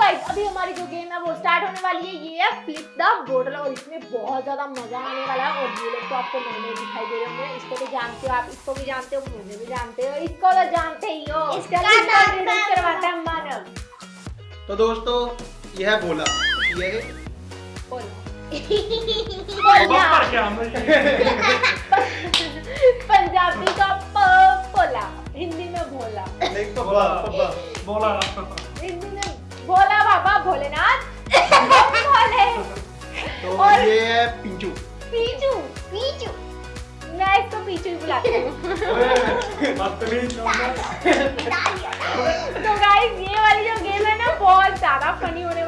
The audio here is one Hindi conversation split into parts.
गाइस अभी हमारी जो गेम है वो स्टार्ट होने वाली है। ये है फ्लिप द बोटल और इसमें बहुत ज़्यादा मज़ा आने वाला है और ये लोग तो आपको नए नए दिखाई दे रहे होंगे। इसको तो जानते हो आप इसको भी जानते हो मुझे भी जानते हो इसको तो जानते ही हो। इसका नाम introduce है- मानव। तो दोस्तों यह है बोला ये है बोलो। बोला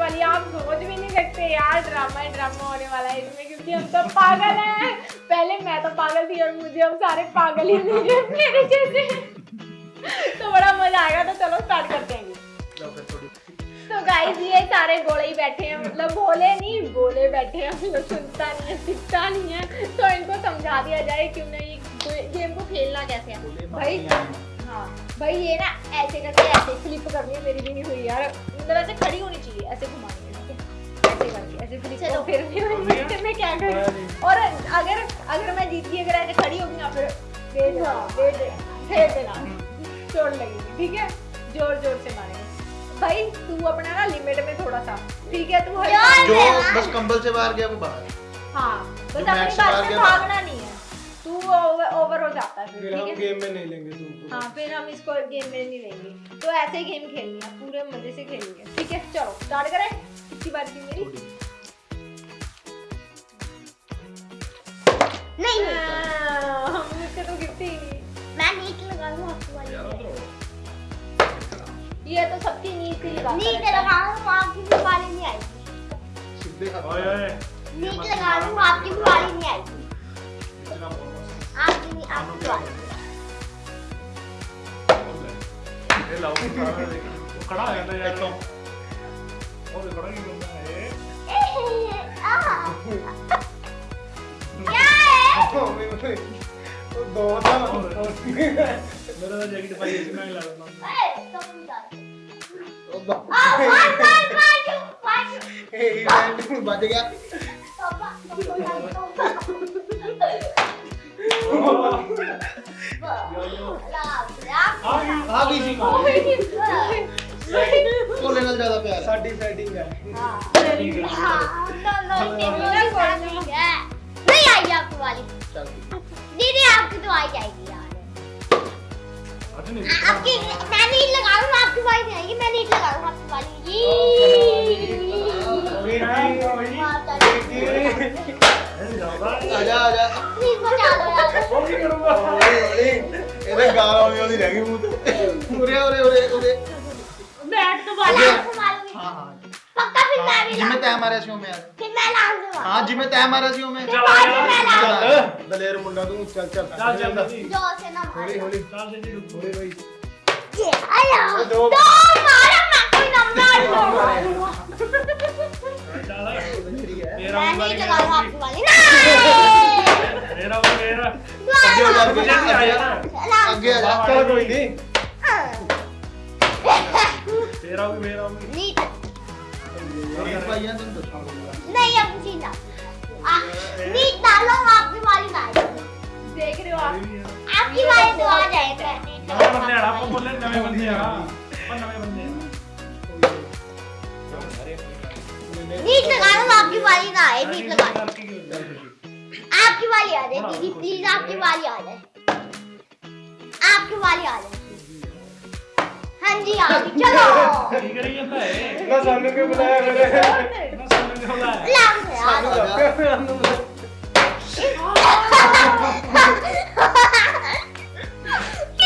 वाली आप सोच भी नहीं सकते यार ड्रामा ही ड्रामा होने वाला है इसमें क्योंकि हम सब पागल हैं। पहले मैं तो पागल थी और मुझे हम सारे पागल ही मिले मेरे जैसे तो बड़ा मज़ा आएगा तो चलो स्टार्ट करते हैं। लो फिर थोड़ी तो गाइस ये सारे गोले ही बैठे हैं मतलब बोले नहीं बोले बैठे हैं मतलब सुनता नहीं है सीखता नहीं है। तो इनको समझा दिया जाए क्यों नहीं गेम को खेलना कैसे है? भाई हाँ भाई ये ना ऐसे करके ऐसे फ्लिप करनी है मेरी भी नहीं हुई यार। मतलब ऐसे खड़ी होनी चाहिए ऐसे घुमानी है ऐसे करके ऐसे फ्लिप चलो। फिर भी मैं मैं क्या करूँ? और अगर अगर मैं जीत अगर ऐसे खड़ी होगी ना फिर दे देना दे देना दे चोट लगेगी ठीक है? ज़ोर ज़ोर से मारेंगे। भाई तू अपना ना लिमिट में थोड़ा सा ठीक है? तू जो बस कंबल से बाहर गया वो बाहर। हाँ बस अपनी बात मार के भागना नहीं। है तू ओवर ओवर हो जाता है फिर हम गेम में नहीं लेंगे तुमको हाँ फिर हम इसको गेम में नहीं लेंगे। तो ऐसे ही गेम खेलनी है पूरे मज़े से खेलेंगे। ठीक है चलो स्टार्ट करें। कितनी बार की मेरी। नहीं नहीं। हाँ, हम मुझसे तो गिरती ही नहीं। मैं नीट लगा लूँ आपकी वाली ये तो सबकी नींद से लगा नीट लगा लूँ आपकी भी वाली नहीं आएगी। सीधे खा ओए ओए। नीट लगा लूँ आपकी भी वाली नहीं आएगी। आपकी नहीं ये लाओ खड़ा है ना यार और खड़ा ही करना है क्या है दो था मेरा तो जैकेट पाई इसमें लगा? मार, क्यों? ए, इवेंट बच गया study, study. दलेर मुंडा तू चल चल चल चल ज़ोर से ना होली होली चल जल्दी रुक होली भाई ये आया दो मारा मैं कोई ना मारूँगा मेरा वाली चला रहा आपकी वाली ना मेरा वो मेरा आगे आ जा आगे आ जा चल कोई नहीं तेरा भी मेरा भी नहीं नहीं अब मुझे ना नीट डालूँगा आपकी वाली बारी देख रहे हो आप आपकी वाली तो आ जाएगा नए बंदे आड़ा आपको बोल रहे नए बंदे आड़ा अपन नए बंदे नीट लगा लो आपकी वाली ना आए नीट लगा आपकी वाली आ जाए। दीदी प्लीज़ आपकी वाली आ जाए। आपकी वाली आ जाए। हाँ जी हाँ आ गई चलो। ठीक है ये तो है इतना सामने क्यों बुलाया मैंने।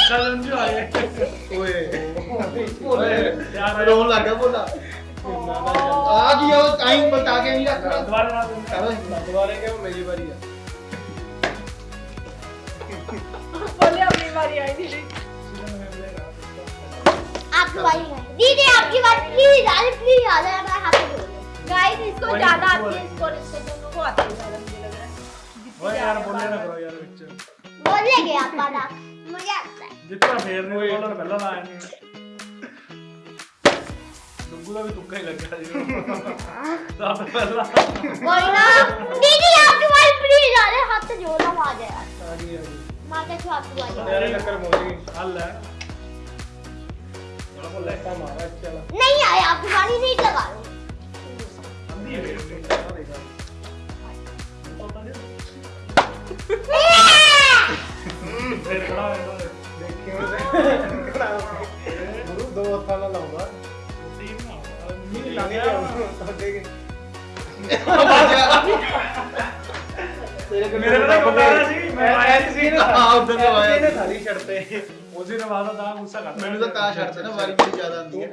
आपकी 줄 नहीं रख रहा दोबारा बारी है। दीदी, आपकी बारी। है दीदी आपकी प्लीज़ आ जाए मैं हाथ गाइस इसको ज़्यादा आती है इसको इसको दोनों को आती है ज़्यादा मुझे लग रहा है। ओए यार बोलने ना करो यार बच्चे बोल ले गया पाला मुझे आता है। जितना फेरने को कलर पहला ना आएँगे नहीं आया आप नहीं लगा दो थाना लाऊँगा तीन ना नहीं लाने का उसको देखें मेरे को बता रहा जी मैं ऐसे ही हाँ उधर से आया मैंने खाली शर्ते उसी ने वादा था गुस्सा कर मैंने तो कहा शर्ते ना बारी मेरी ज़्यादा आती है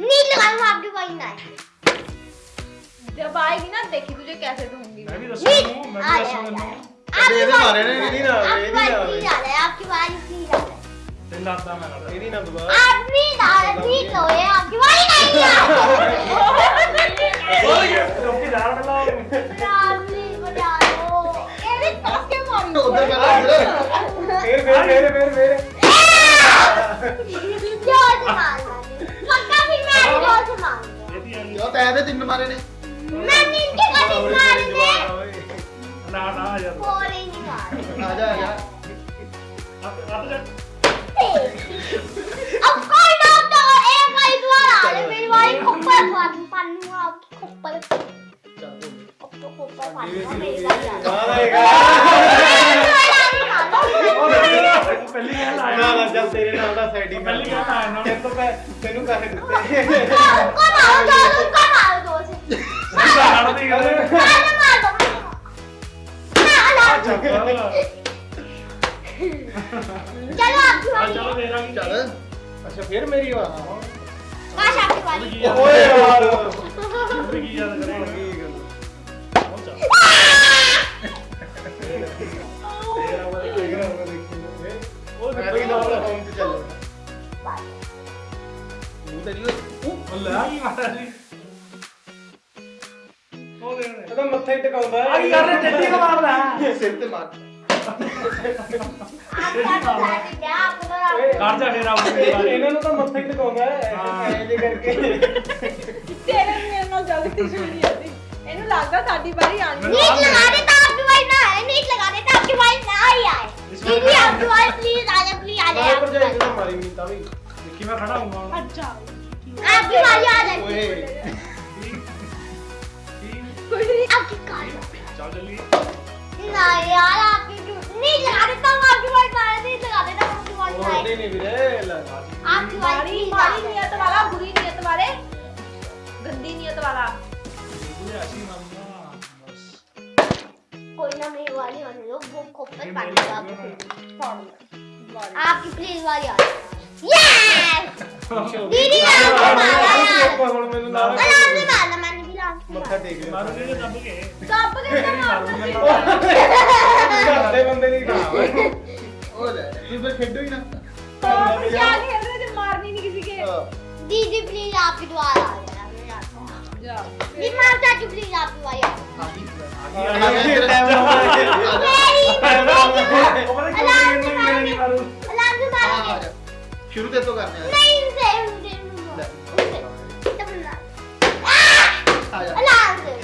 नहीं लगाऊँगा आपके कोई ना जब आएगी ना देखी तुझे कैसे दूँगी मैं भी रसूल हूँ। मैं भी रसूल हूँ मेरे मारे ने मेरी ना मेरी ना मेरी आपकी बारी की डाले दिन रात ना मैं मेरी ना दोबारा। आप भी डाले भी तो ये आपकी बारी नहीं है बोल ये तुमकी डाल डालो डाली बनाओ ये भी पास के मारो तो उधर करा मेरे मेरे मेरे मेरे मेरे ज़ोर से मार पक्का भी मैं ज़ोर से मार ये भी हम यो तैयार है तीन मारे ने। ਨਾ ਨਾ ਯਾਰ और ही नहीं मारूंगा ਆ ਜਾ ਆ ਜਾ ਅੱਤ ਅੱਤ ਜਾ अब कोई ना तो एक बारी दोबारा आ रहे मेरी वाली खोपर पान पानूंगा आपकी खोपर अब तो खोपर पानूंगा मेरी वाली आ ਉਹ ਪਹਿਲੀ ਗੱਲ ਆਇਆ ਨਾ ਨਾ ਜਦ ਤੇਰੇ ਨਾਲ ਦਾ ਸਾਈਡਿੰਗ ਪਹਿਲੀ ਗੱਲ ਆਇਆ ਨਾ ਤੈਨੂੰ ਪੈ ਤੈਨੂੰ ਪੈਸੇ ਦਿੱਤੇ उसको मारो दो उसको मारो दो से ਸਾਡਾ ਦੀ ਗੱਲ मारो मार दो ਚੱਲ चलो आपकी बारी चलो मेरा भी चल अच्छा फिर मेरी बात काश आपकी बारी ओए यार जिंदगी याद करेंगे ਆ ਕੀ ਕਰ ਰਿਹਾ ਟੱਟੀ ਕੋ ਮਾਰਦਾ ਸਿਰ ਤੇ ਮਾਰ आपका तो साथ क्या आपको तो ਕਰ ਜਾ ਫੇਰ ਆਉਂਦੇ ਇਹਨਾਂ ਨੂੰ ਤਾਂ ਮੱਥਾ ਹੀ ਟਿਕਾਉਂਦਾ ਹਾਂ। ਐ ਜੇ ਕਰਕੇ ਤੇਰੇ ਵੀ ਮੇਰੇ ਨਾਲ ਜਲਦੀ ਛੁੱਟੀ ਜਾਂਦੀ ਇਹਨੂੰ ਲੱਗਦਾ ਸਾਡੀ ਵਾਰੀ ਆਣੀ नीट लगा देता आपकी वाली ना है नीट लगा देता आपकी वाली ना ही आए दीदी आपकी वाली प्लीज आ जाए प्लीज आ ਮੈਂ जाए ਪਰ आपकी ਜਾਈ वाली। ਤਾਂ ਮਾਰੀ ਨਹੀਂ ਤਾਂ ਵੀ ਦੇਖੀ ਮੈਂ ਖੜਾ ਹੂੰਗਾ ਹੁਣ ਅੱਛਾ आपकी वाली आ जाए ਓਏ ਕੁਝ ਨਹੀਂ आपकी कार चल जल्दी यार आपकी नहीं लगा देता हूँ आपकी वाइट लगा देता हूँ आपकी वाइट नहीं रे लगा आपकी वाइट नियत वाला बुरी नियत वाले गंदी नियत वाला ऐसी कोई ना मेरी वाली होने दो वो खोपल पानी का फॉर्म आपकी प्लीज़ वाली आ यस दीदी मारा यार आपने मारा ਮੱਥਾ मारा ਟੇਕ ਲਿਆ ਮਾਰੂਗੇ ਜੇ ਦੱਬ ਕੇ ਕੱਪ ਕੇ ਤਾਂ ਮਾਰਨਾ ਸੀ ਘਰ ਦੇ ਬੰਦੇ ਨਹੀਂ ਖਾ ਉਹ ਲੈ ਤੂੰ ਫਿਰ ਖੇਡੋ ਹੀ ਨਾ ਕੱਪ ਕਿਆ खेल रहे थे मारनी नहीं किसी के ਹਾਂ। दीदी प्लीज आपकी द्वारा आ जाए मैं जाता हूँ जा दीदी मार चाचू प्लीज आपकी वाली आ जाए ਆ ਗਈ ਆ ਗਿਆ ਟਾਈਮ ਲਾਉਂਦਾ मेरी ਉਹ ਪਤਾ ਕਿਉਂ अलार्म से ਨਹੀਂ ਨਹੀਂ ਮਾਰੂ अलार्म से ਆ मारेंगे ਜਾ ਸ਼ੁਰੂ ਤੇ ਤੋਂ ਕਰਨੇ ਆ नहीं उनसे उनसे उनसे तब ना ਆ ਜਾ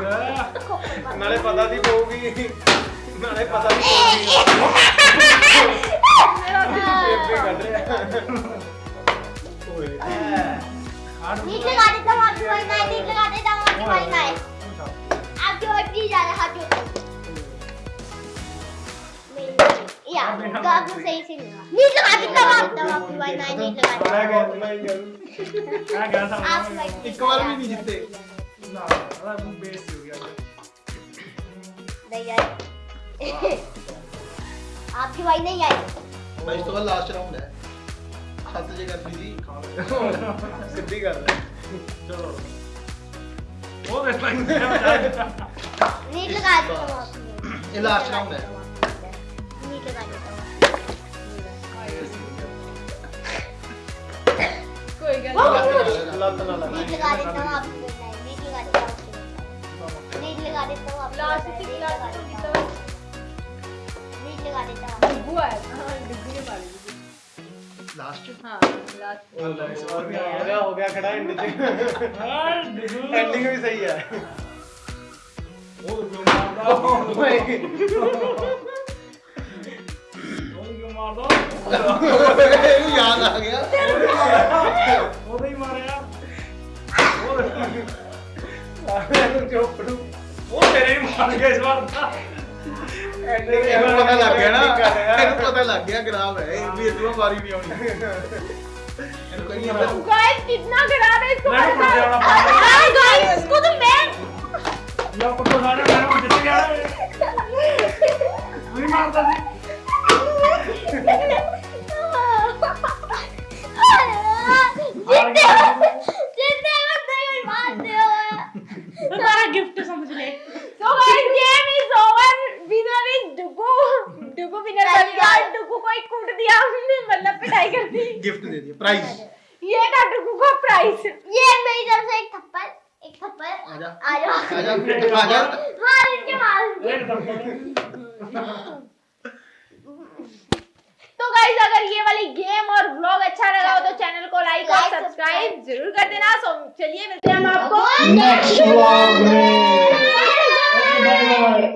ਨਾਲੇ ਪਤਾ ਦੀ ਪਊਗੀ ਨਾਲੇ ਪਤਾ ਦੀ ਪਊਗੀ ਬੇਬੇ ਕੱਢ ਰਿਹਾ ਓਏ नीचे लगा देता हूँ आपकी वाली ना नीचे लगा देता हूँ आपकी वाली ना आपकी वाली प्लीज आ रहा हाथ जोड़ता मेरी या तो आपको सही से मिला नीचे लगा देता हूँ आपका आपकी वाली ना नीचे लगा ਮੈਂ देता ਗਿਆ ਮੈਂ ਗਿਆ ਆ ਗਿਆ ਤਾਂ आपकी ना अलग बेस्ट हो गया नहीं आई आपकी भाई नहीं आई भाई तो लास्ट राउंड है हाथ से कर दी सिद्धि कर रहे चलो वो बेस्ट लाइन नीट लगा देता हूँ ये लास्ट राउंड है नीट लगा देता हूँ कोई गलती नहीं लगा देता लगा देता हूँ लास्ट की क्लास में देता हूँ। बीच लगा देता हूँ। डिब्बू है। हाँ डिब्बू के पास लास्ट हाँ लास्ट और भी हो गया हो गया खड़ा एंडिंग। यार डिब्बू एंडिंग भी सही है। और क्यों मार रहा? मार दो याद आ गया। वो नहीं मारे यार। जो पड़ू ਉਹ ਤੇਰੇ ਹੀ ਮਾਰ ਗਿਆ ਇਸ ਵਾਰ ਤਾਂ ਐਂਡਿੰਗ ਇਹਨੂੰ ਪਤਾ ਲੱਗ ਗਿਆ ਨਾ ਕਰ ਰਿਹਾ। ਇਹਨੂੰ ਪਤਾ ਲੱਗ ਗਿਆ ਖਰਾਬ ਹੈ ਇਹ ਵੀ ਇਤਨਾ ਵਾਰੀ ਨਹੀਂ ਆਉਣੀ ਇਹਨੂੰ ਕਹੀ ਜਾਂਦਾ गाइस कितना खराब है इसको नहीं, पता मुझे है वाला पागल है। हां गाइस इसको तो मैं ਯਾ ਕੁੱਤੋ ਸਾਰੇ ਮੈਂ ਉਹ ਜਿੱਤ ਗਿਆ ਨਹੀਂ गाइस ये मेरी तरफ़ से एक थप्पड़ एक थप्पड़। आ जा आ जा आ जा मार हाँ, इनके मार तो गाइस अगर ये वाली गेम और ब्लॉग अच्छा लगा हो तो चैनल को लाइक और सब्सक्राइब ज़रूर कर देना। सो चलिए मिलते हैं हम आपको नेक्स्ट ब्लॉग में।